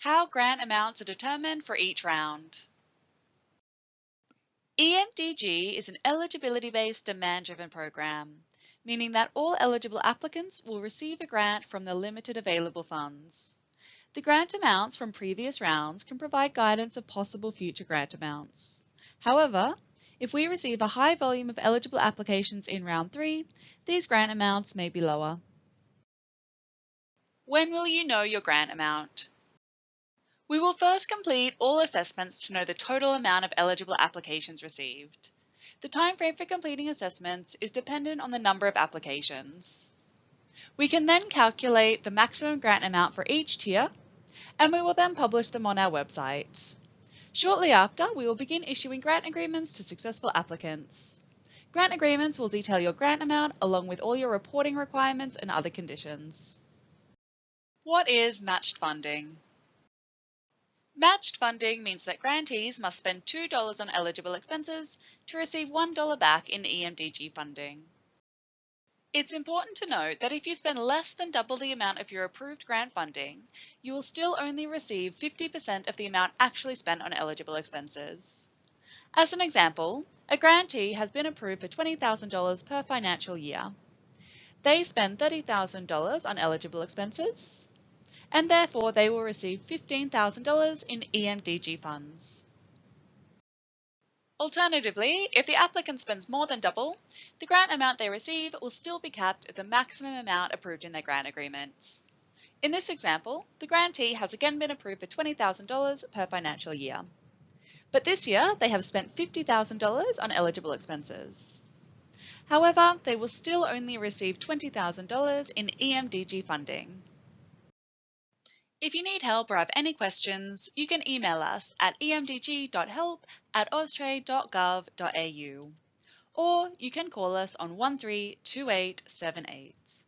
How grant amounts are determined for each round. EMDG is an eligibility-based demand-driven program, meaning that all eligible applicants will receive a grant from the limited available funds. The grant amounts from previous rounds can provide guidance of possible future grant amounts. However, if we receive a high volume of eligible applications in round 3, these grant amounts may be lower. When will you know your grant amount? We will first complete all assessments to know the total amount of eligible applications received. The timeframe for completing assessments is dependent on the number of applications. We can then calculate the maximum grant amount for each tier, and we will then publish them on our website. Shortly after, we will begin issuing grant agreements to successful applicants. Grant agreements will detail your grant amount along with all your reporting requirements and other conditions. What is matched funding? Matched funding means that grantees must spend $2 on eligible expenses to receive $1 back in EMDG funding. It's important to note that if you spend less than double the amount of your approved grant funding, you will still only receive 50% of the amount actually spent on eligible expenses. As an example, a grantee has been approved for $20,000 per financial year. They spend $30,000 on eligible expenses, and therefore they will receive $15,000 in EMDG funds. Alternatively, if the applicant spends more than double, the grant amount they receive will still be capped at the maximum amount approved in their grant agreement. In this example, the grantee has again been approved for $20,000 per financial year. But this year, they have spent $50,000 on eligible expenses. However, they will still only receive $20,000 in EMDG funding. If you need help or have any questions, you can email us at emdg.help at austrade.gov.au or you can call us on 132878.